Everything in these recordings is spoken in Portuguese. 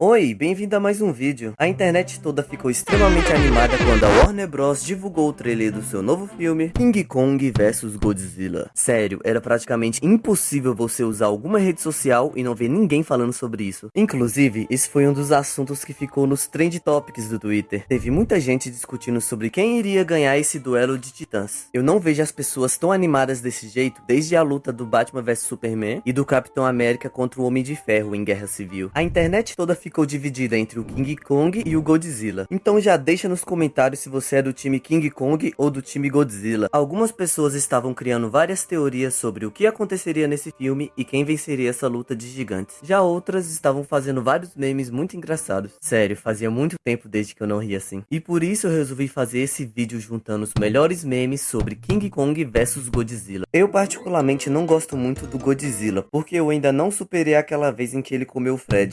Oi, bem-vindo a mais um vídeo. A internet toda ficou extremamente animada quando a Warner Bros divulgou o trailer do seu novo filme, King Kong vs Godzilla. Sério, era praticamente impossível você usar alguma rede social e não ver ninguém falando sobre isso. Inclusive, esse foi um dos assuntos que ficou nos trend topics do Twitter. Teve muita gente discutindo sobre quem iria ganhar esse duelo de titãs. Eu não vejo as pessoas tão animadas desse jeito desde a luta do Batman vs Superman e do Capitão América contra o Homem de Ferro em Guerra Civil. A internet toda ficou ficou dividida entre o King Kong e o Godzilla. Então já deixa nos comentários se você é do time King Kong ou do time Godzilla. Algumas pessoas estavam criando várias teorias sobre o que aconteceria nesse filme e quem venceria essa luta de gigantes. Já outras estavam fazendo vários memes muito engraçados. Sério, fazia muito tempo desde que eu não ria assim. E por isso eu resolvi fazer esse vídeo juntando os melhores memes sobre King Kong vs Godzilla. Eu particularmente não gosto muito do Godzilla, porque eu ainda não superei aquela vez em que ele comeu o Fred.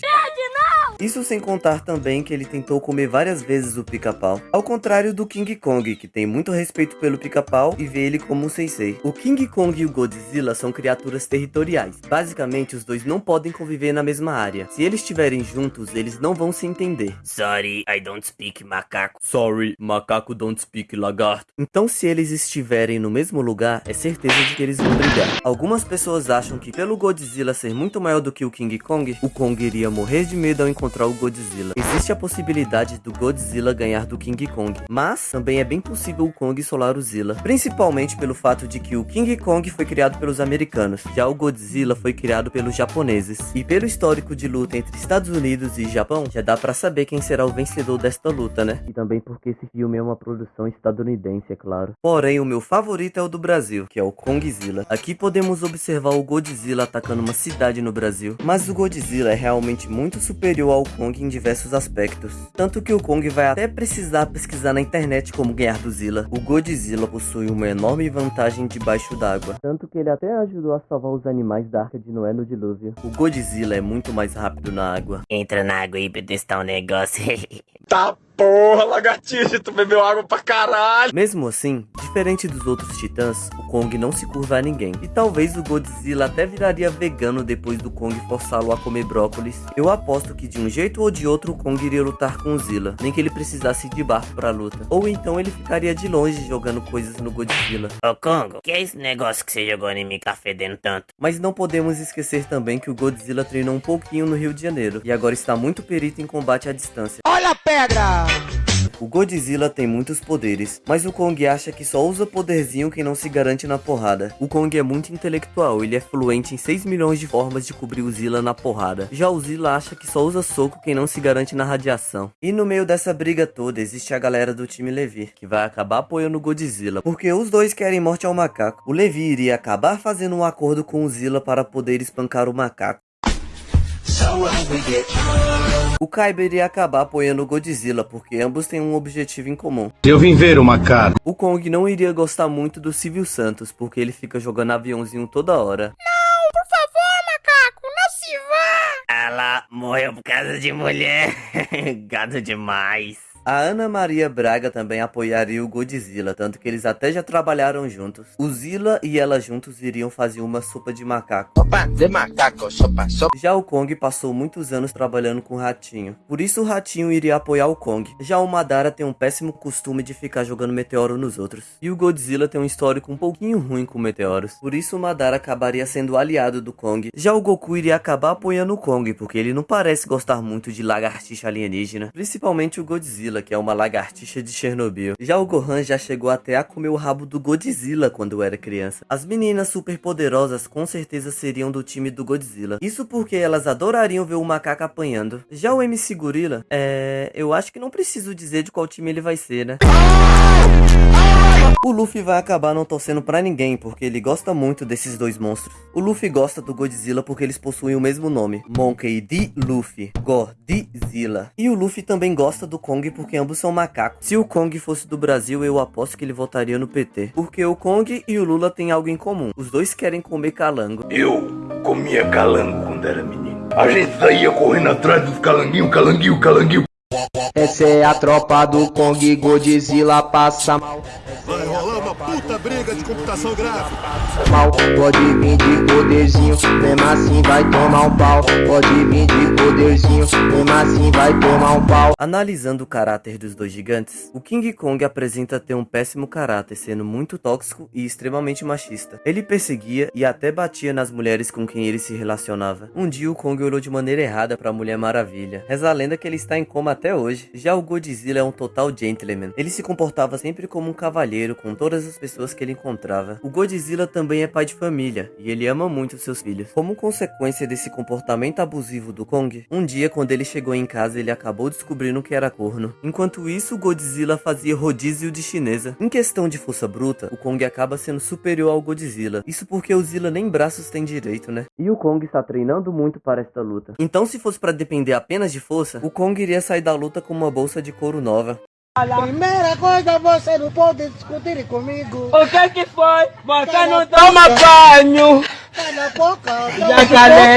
Isso sem contar também que ele tentou comer várias vezes o pica-pau. Ao contrário do King Kong, que tem muito respeito pelo pica-pau e vê ele como um sensei. O King Kong e o Godzilla são criaturas territoriais. Basicamente, os dois não podem conviver na mesma área. Se eles estiverem juntos, eles não vão se entender. Sorry, I don't speak macaco. Sorry, macaco don't speak lagarto. Então, se eles estiverem no mesmo lugar, é certeza de que eles vão brigar. Algumas pessoas acham que pelo Godzilla ser muito maior do que o King Kong, o Kong iria morrer de medo ao encontrar encontrar o Godzilla. Existe a possibilidade do Godzilla ganhar do King Kong, mas também é bem possível o Kong solar o Zilla, principalmente pelo fato de que o King Kong foi criado pelos americanos, já o Godzilla foi criado pelos japoneses. E pelo histórico de luta entre Estados Unidos e Japão, já dá para saber quem será o vencedor desta luta, né? E também porque esse filme é uma produção estadunidense, é claro. Porém, o meu favorito é o do Brasil, que é o Kongzilla. Aqui podemos observar o Godzilla atacando uma cidade no Brasil, mas o Godzilla é realmente muito superior ao Kong em diversos aspectos. Tanto que o Kong vai até precisar pesquisar na internet como ganhar do Zilla. O Godzilla possui uma enorme vantagem debaixo d'água. Tanto que ele até ajudou a salvar os animais da Arca de Noé no dilúvio. O Godzilla é muito mais rápido na água. Entra na água aí pra testar um negócio. tá porra, lagartixa, tu bebeu água pra caralho. Mesmo assim, diferente dos outros titãs, o Kong não se curva a ninguém. E talvez o Godzilla até viraria vegano depois do Kong forçá-lo a comer brócolis. Eu aposto que de um jeito ou de outro o Kong iria lutar com o Zilla, nem que ele precisasse de barco pra luta. Ou então ele ficaria de longe jogando coisas no Godzilla. Ô Kong, que é esse negócio que você jogou em mim que tá fedendo tanto? Mas não podemos esquecer também que o Godzilla treinou um pouquinho no Rio de Janeiro, e agora está muito perito em combate à distância. Olha a pedra! O Godzilla tem muitos poderes, mas o Kong acha que só usa poderzinho quem não se garante na porrada. O Kong é muito intelectual, ele é fluente em 6 milhões de formas de cobrir o Zilla na porrada. Já o Zilla acha que só usa soco quem não se garante na radiação. E no meio dessa briga toda existe a galera do time Levi, que vai acabar apoiando o Godzilla, porque os dois querem morte ao macaco. O Levi iria acabar fazendo um acordo com o Zilla para poder espancar o macaco. O Kaiba iria acabar apoiando o Godzilla, porque ambos têm um objetivo em comum. Eu vim ver o macaco. O Kong não iria gostar muito do Silvio Santos, porque ele fica jogando aviãozinho toda hora. Não, por favor, macaco, não se vá! Ela morreu por causa de mulher. Gado demais. A Ana Maria Braga também apoiaria o Godzilla, tanto que eles até já trabalharam juntos. O Zilla e ela juntos iriam fazer uma sopa de macaco. Sopa de macaco, sopa, sopa. Já o Kong passou muitos anos trabalhando com o Ratinho. Por isso o Ratinho iria apoiar o Kong. Já o Madara tem um péssimo costume de ficar jogando meteoro nos outros. E o Godzilla tem um histórico um pouquinho ruim com meteoros. Por isso o Madara acabaria sendo aliado do Kong. Já o Goku iria acabar apoiando o Kong, porque ele não parece gostar muito de lagartixa alienígena. Principalmente o Godzilla Godzilla, que é uma lagartixa de Chernobyl. Já o Gohan já chegou até a comer o rabo do Godzilla quando era criança. As meninas super poderosas com certeza seriam do time do Godzilla. Isso porque elas adorariam ver o macaco apanhando. Já o MC Gorilla, é... eu acho que não preciso dizer de qual time ele vai ser, né? O Luffy vai acabar não torcendo pra ninguém, porque ele gosta muito desses dois monstros. O Luffy gosta do Godzilla porque eles possuem o mesmo nome, Monkey D. Luffy, Godzilla. E o Luffy também gosta do Kong porque ambos são macacos. Se o Kong fosse do Brasil, eu aposto que ele votaria no PT. Porque o Kong e o Lula têm algo em comum. Os dois querem comer calango. Eu comia calango quando era menino. A gente saía correndo atrás dos calanguinhos, calanguinho, calanguinho. Essa é a tropa do Kong Godzilla passa mal. Vai rolar uma puta briga de computação gráfica. Mal, pode vir de poderzinho, mesmo assim vai tomar um pau. Pode vir de poderzinho, mesmo assim vai tomar um pau. Analisando o caráter dos dois gigantes, o King Kong apresenta ter um péssimo caráter, sendo muito tóxico e extremamente machista. Ele perseguia e até batia nas mulheres com quem ele se relacionava. Um dia o Kong olhou de maneira errada para a Mulher Maravilha. Reza a lenda que ele está em coma até hoje. Já o Godzilla é um total gentleman. Ele se comportava sempre como um cavalheiro com todas as pessoas que ele encontrava. O Godzilla também é pai de família e ele ama muito seus filhos. Como consequência desse comportamento abusivo do Kong, um dia quando ele chegou em casa ele acabou descobrindo que era corno. Enquanto isso, o Godzilla fazia rodízio de chinesa. Em questão de força bruta, o Kong acaba sendo superior ao Godzilla. Isso porque o Zilla nem braços tem direito, né? E o Kong está treinando muito para esta luta. Então se fosse para depender apenas de força, o Kong iria sair da luta com uma bolsa de couro nova. Primeira coisa, você não pode discutir comigo. O que que foi? Você não toma banho!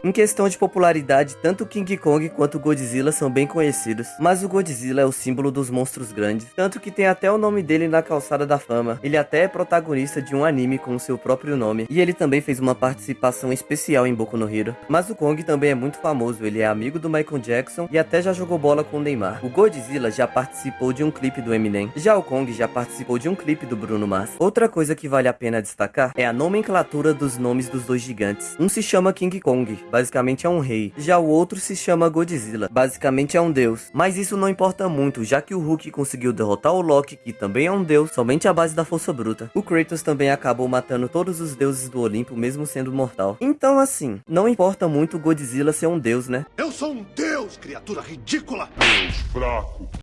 Em questão de popularidade, tanto King Kong quanto o Godzilla são bem conhecidos, mas o Godzilla é o símbolo dos monstros grandes, tanto que tem até o nome dele na calçada da fama. Ele até é protagonista de um anime com o seu próprio nome, e ele também fez uma participação especial em Boku no Hero. Mas o Kong também é muito famoso, ele é amigo do Michael Jackson e até já jogou bola com o Neymar. O Godzilla já participou de um clipe do Eminem, já o Kong já participou de um clipe do Bruno Mars. Outra coisa que vale a pena destacar é a nomenclatura dos nomes dos dois gigantes. Um se chama King Kong, basicamente é um rei. Já o outro se chama Godzilla, basicamente é um deus. Mas isso não importa muito, já que o Hulk conseguiu derrotar o Loki, que também é um deus, somente à base da força bruta. O Kratos também acabou matando todos os deuses do Olimpo, mesmo sendo mortal. Então assim, não importa muito o Godzilla ser um deus, né? Eu sou um deus, criatura ridícula.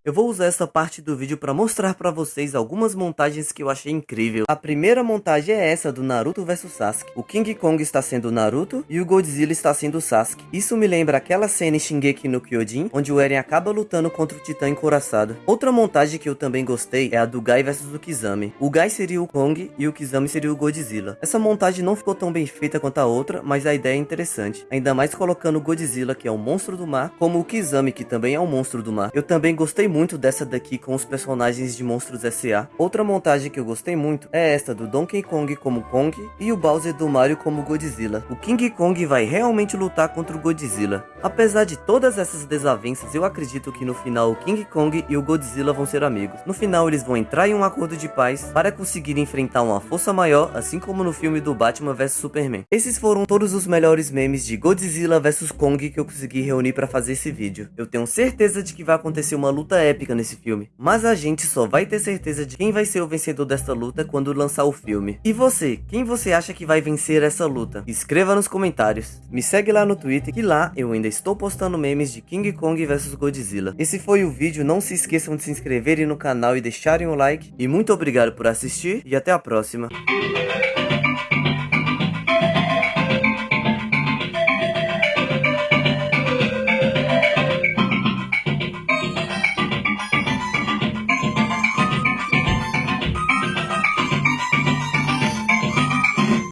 Eu vou usar essa parte do vídeo para mostrar para vocês algumas montagens que eu achei incrível. A primeira montagem é essa do Naruto vs Sasuke. O King Kong está sendo o Naruto e o Godzilla está sendo o Sasuke. Isso me lembra aquela cena em Shingeki no Kyojin, onde o Eren acaba lutando contra o Titã encoraçado. Outra montagem que eu também gostei é a do Gai vs o Kizami. O Gai seria o Kong e o Kizami seria o Godzilla. Essa montagem não ficou tão bem feita quanto a outra, mas a ideia é interessante. Ainda mais colocando o Godzilla, que é o monstro do mar, como o Kizami, que também é um monstro do mar. Eu também gostei muito dessa daqui com os personagens de Monstros S.A. Outra montagem que eu gostei muito é esta do Donkey Kong como Kong e o Bowser do Mario como Godzilla. O King Kong vai realmente lutar contra o Godzilla. Apesar de todas essas desavenças, eu acredito que no final o King Kong e o Godzilla vão ser amigos. No final eles vão entrar em um acordo de paz para conseguir enfrentar uma força maior, assim como no filme do Batman vs Superman. Esses foram todos os melhores memes de Godzilla vs Kong que eu consegui reunir para fazer esse vídeo. Eu tenho certeza de que vai acontecer uma luta épica nesse filme, mas a gente só vai ter certeza de quem vai ser o vencedor desta luta quando lançar o filme. E você, quem você acha que vai vencer essa luta? Escreva nos comentários. Me segue lá no Twitter que lá eu ainda estou postando memes de King Kong vs Godzilla. Esse foi o vídeo, não se esqueçam de se inscreverem no canal e deixarem o like. E muito obrigado por assistir e até a próxima.